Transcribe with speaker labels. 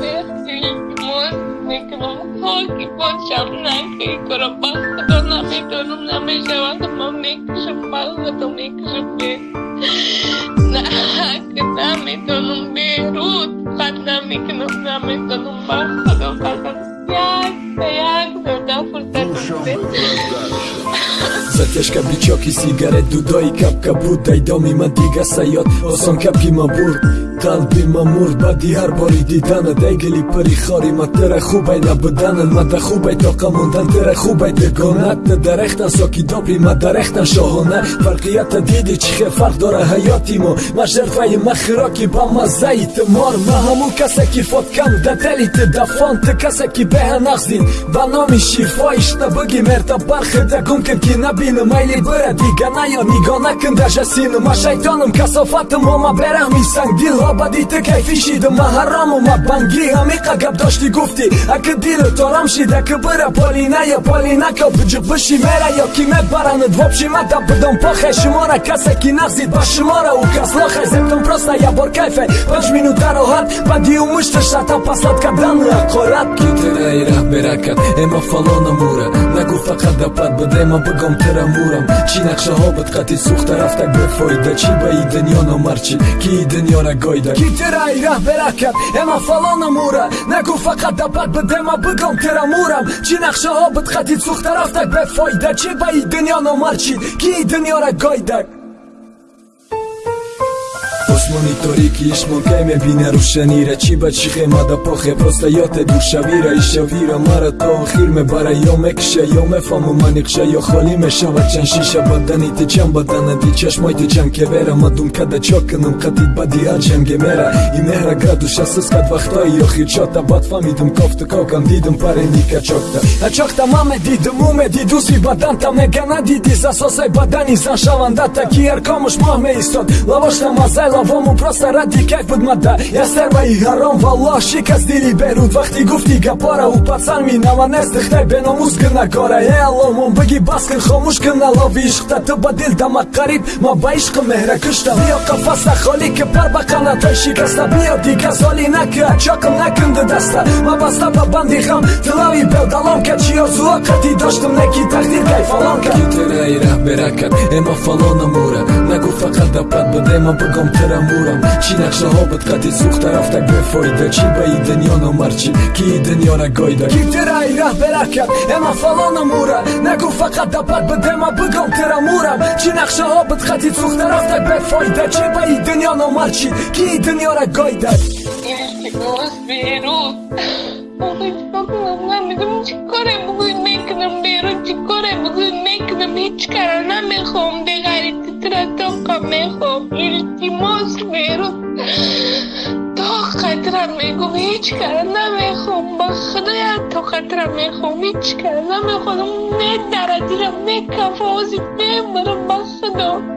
Speaker 1: Merci,
Speaker 2: Mikrofonki potrzebnej krobaska do kapka buta i domi to mam mikrze palce, to бурд қалби ма мурд баъди ҳар бори дидана дайгили пари хори ма тера хубай набуданан мада хубай тоқа мондан тера хубай дегонат да дарехтан соки добри ма дарехтан шоҳона фарқията диди чӣ хел фарқ дора ҳаёти мо ма жерфаи ма хироки ба маззаи тимор ма ҳамун касе ки фоткам да дели ти дафон ти касе ки беҳа нағзин ба номи шифоишта бигӣ мерта бархеда гум кир ки набинам майли бира дига наё нигоҳ накун дажасину ма шайтоным касофатым мо ма бераҳми сангдил обадите кайфишидум ма ҳараму ма банги ҳамиқа гап дошти гуфти. Аки дилу торам шида ки бира полина ё полина ко буҷуқ биши мера ё ки мебаранад вобши ма да бидон похе. Шумора касе ки нағзид ба шумора у кас лохе. Зебтум просто я бор кайфе. Панҷ минута роҳат бади у мушта шата паслат кадан ақорат ки тираи раҳ беракат эма фалона мура нагу фақат дапат бидема бигом тира мурам. Чӣ нақшаҳо бид қати сӯхта рафтак бефоида чӣ ба и дунё номарчи ки и дунёра гойда ки тираи раҳ беракат эма фалона мура нагу фақат дапат бидема бигом тира мурам чӣ нақшаҳо бид қати сӯхта рафтак бефоида чӣ ба и дунё номарчи ки и дунёра гойдак осмони торики ишмон кай мебина рӯшаниро чӣ ба чӣ хемада похе просто ёте душавира ишавира мара то охир мебара ё мекиша ё мефаҳму маниқша ё холӣ мешавад чанд шиша бадани ти чанд баданади чашмои ти чанд кевера ма думкада чо кунам қатид бади ҳар ҷанге мера и меҳра градуша сускат вақтҳои охир чота бад фаҳмидум кофту кокам дидум пареника чокта ачокта ма медидум у медидуси баданта мегана диди засосаи бадани зан шавандата ки яркомуш моҳ меистод лавошта мазай лавому просто ради кайф буд мада ястерваи ҳаром валлоҳ шикаст дили беруд вақти гуфти гапора у пацан минава нест дихтай беномус кина кора. Е алло мон биги бас кин хомӯш кина лови ишқта. Ту ба дил дама қариб ма ба ишқи меҳра кушта. Биё қафаста холӣ ки пар ба қанатой шикаста. Биё дига соли наки ачоқим накунди даста. Ма баста ба банди ғам тилави белдалом ка чи орзуо қати доштум неки тақдир кайфалон ка китираи раҳ беракат эма фалона мура فقط دقت بده من بگم ترمورم چی نقشه ها بد قدی سوخت رفتک بفایده چی به ای دنیا نمرچی که ای دنیا نگایده کی ترای ره برکب اما فلان اموره. نگو فقط دقت بده من بگم ترمورم چی نقشه ها بد قدی سوخت رفتک بفایده چی به ای دنیا نمرچی که ای دنیا
Speaker 1: نگایده میگم چی؟ کاره بگوی می‌کنم بیرون چی کاره بگوی می‌کنم هیچ کاره نمی‌خوام همه خوب التماس میرم تا قدرم میگم هیچ کار نمی‌خوام با خدایا تا قدرم می‌خوام هیچ کار نمی‌خوام می دردیرم می کفازی میمرم با خدا.